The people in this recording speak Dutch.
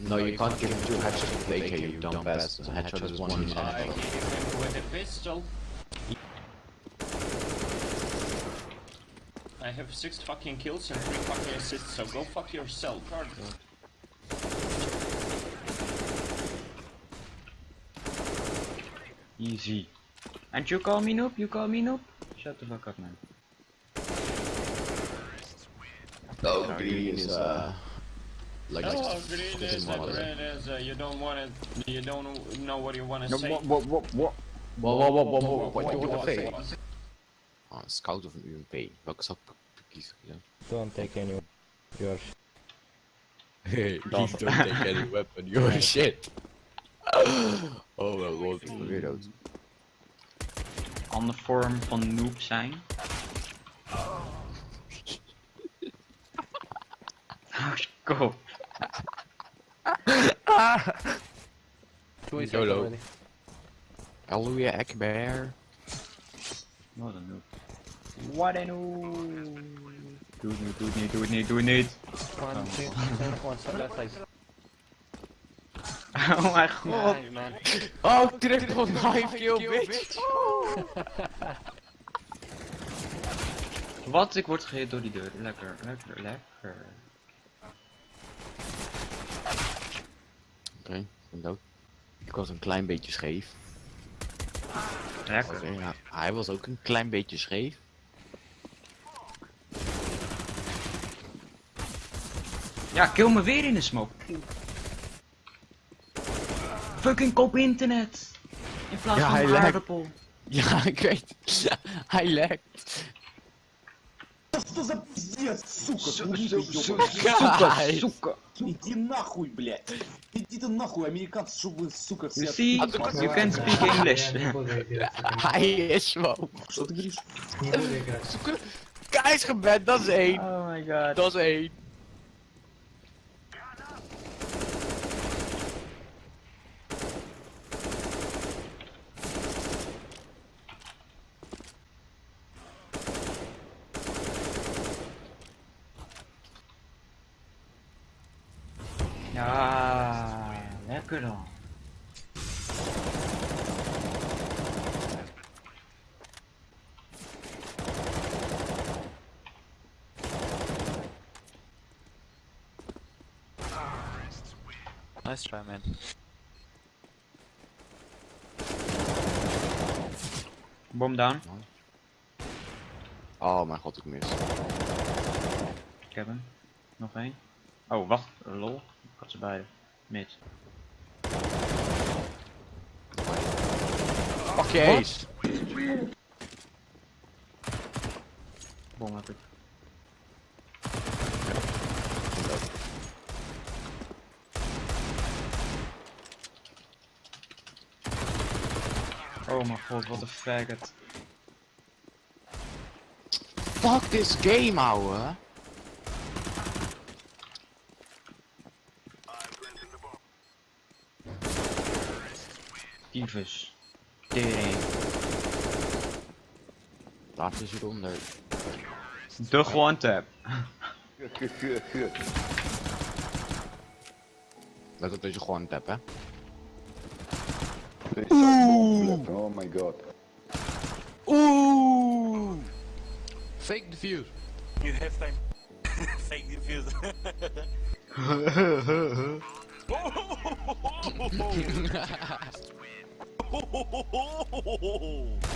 No, you can't give him two headshots with AK, you dumb bastard. A headshot is one in I headshot. him with a pistol. I have six fucking kills and three fucking assists, so go fuck yourself. Easy. And you call me noob? You call me noob? Shut the fuck up, man. Oh, green is uh, like Oh, green this is is a one of them. green is a, you don't want to, you don't know what you want to say. What, what, what, what? What, what, what, what, what, what, do you want to say? Ah, scout of een UMP. Welke zou ik kiezen? Ja. Don't take any yours. Hey, please don't take any weapon, you're shit. Oh mijn god, weer dood. Andere vorm van noob zijn. Oh, kom. Already. Hallelujah Akbar. Wat een noob. Wat een noob. Doe het niet, doe het niet, doe het niet, doe het niet. One, two, one, one, left side. Oh mijn god. Man. Oh, triple knife kill, bitch! Wat? Ik word gehit door die deur. Lekker, lekker, lekker. Oké, ik ben dood. Ik was een klein beetje scheef. Lekker. Ja, hij was ook een klein beetje scheef. Ja, kill me weer in de smoke. Fucking kop internet. In plaats Ja, van hij een lekt. aardappel. Ja, ik weet. hij lekt. Что за пиздец, сука? Су- Сука, су- ёбаная. Guys. Сука. Иди нахуй, блядь. Иди ты нахуй, американцы, чтобы вы, сука, You все... see, А you can speak English. Hij is gewoon. Что ты говоришь? Hij is gebed, dat is één. Oh my god. Dat is één. Lekker dan. Nice try, man. Bom down. Oh mijn god, ik mis. Ik heb hem. Nog één. Oh, wacht. Lol. Ik had ze beide. Mid. Fuck je ace. Bom heb ik. Oh mijn god, wat een faggot. Fuck this game, ouwe. Tyfus. Tering. Laat eens eronder. De one tap. Let op dat je gewoon tap, hè. Oh my god. Oeh! Fake defuse. You have time. Fake defuse. ho, ho, ho, ho.